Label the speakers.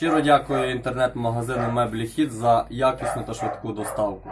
Speaker 1: Щиро дякую інтернет-магазину Меблі Хіт за якісну та швидку доставку.